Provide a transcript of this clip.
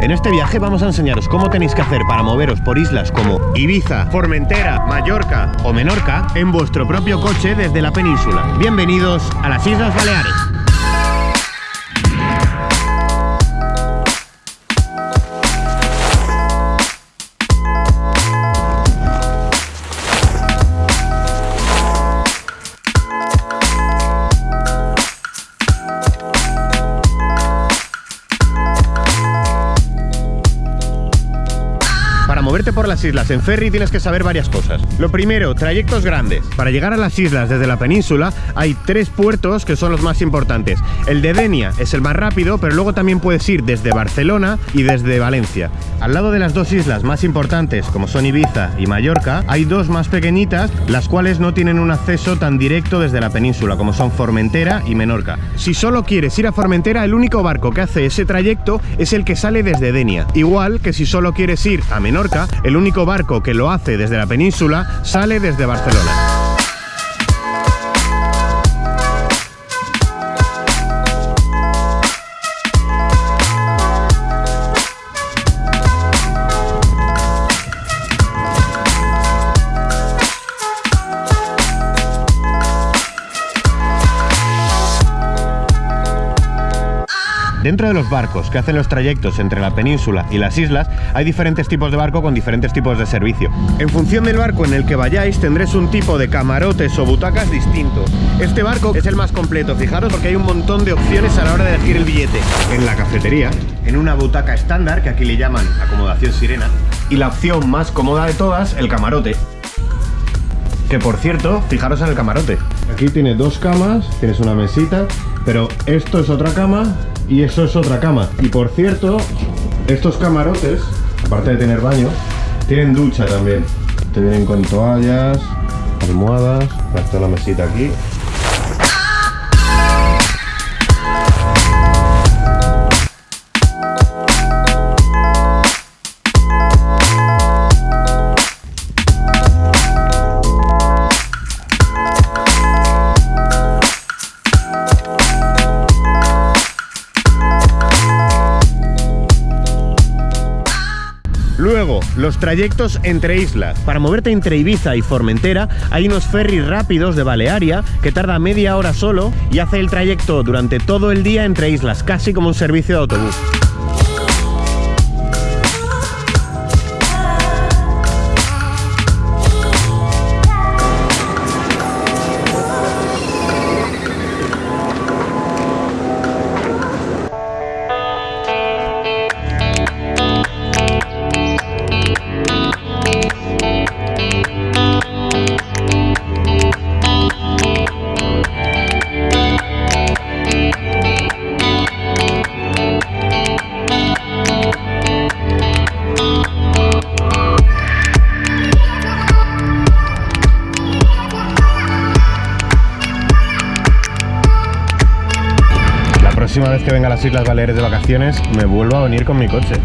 En este viaje vamos a enseñaros cómo tenéis que hacer para moveros por islas como Ibiza, Formentera, Mallorca o Menorca en vuestro propio coche desde la península. Bienvenidos a las Islas Baleares. Moverte por las islas en ferry tienes que saber varias cosas. Lo primero, trayectos grandes. Para llegar a las islas desde la península hay tres puertos que son los más importantes. El de Denia es el más rápido, pero luego también puedes ir desde Barcelona y desde Valencia. Al lado de las dos islas más importantes, como son Ibiza y Mallorca, hay dos más pequeñitas, las cuales no tienen un acceso tan directo desde la península, como son Formentera y Menorca. Si solo quieres ir a Formentera, el único barco que hace ese trayecto es el que sale desde Denia. Igual que si solo quieres ir a Menorca, el único barco que lo hace desde la península sale desde Barcelona. Dentro de los barcos que hacen los trayectos entre la península y las islas, hay diferentes tipos de barco con diferentes tipos de servicio. En función del barco en el que vayáis, tendréis un tipo de camarotes o butacas distinto. Este barco es el más completo, fijaros, porque hay un montón de opciones a la hora de elegir el billete. En la cafetería, en una butaca estándar, que aquí le llaman acomodación sirena, y la opción más cómoda de todas, el camarote. Que por cierto, fijaros en el camarote. Aquí tiene dos camas, tienes una mesita, pero esto es otra cama y eso es otra cama. Y por cierto, estos camarotes, aparte de tener baño, tienen ducha también. Te vienen con toallas, almohadas, está la mesita aquí. Los trayectos entre islas. Para moverte entre Ibiza y Formentera hay unos ferries rápidos de Balearia que tarda media hora solo y hace el trayecto durante todo el día entre islas, casi como un servicio de autobús. Próxima vez que venga a las Islas Baleares de vacaciones me vuelvo a venir con mi coche.